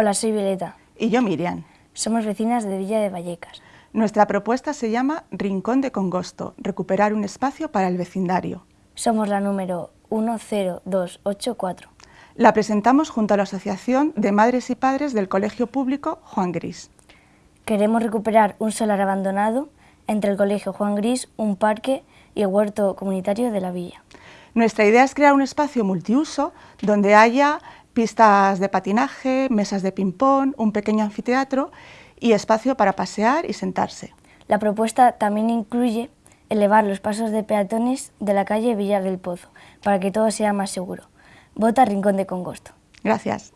Hola, soy Violeta. Y yo Miriam. Somos vecinas de Villa de Vallecas. Nuestra propuesta se llama Rincón de Congosto, recuperar un espacio para el vecindario. Somos la número 10284. La presentamos junto a la Asociación de Madres y Padres del Colegio Público Juan Gris. Queremos recuperar un solar abandonado entre el Colegio Juan Gris, un parque y el huerto comunitario de la villa. Nuestra idea es crear un espacio multiuso donde haya pistas de patinaje, mesas de ping-pong, un pequeño anfiteatro y espacio para pasear y sentarse. La propuesta también incluye elevar los pasos de peatones de la calle Villar del Pozo para que todo sea más seguro. Vota Rincón de Congosto. Gracias.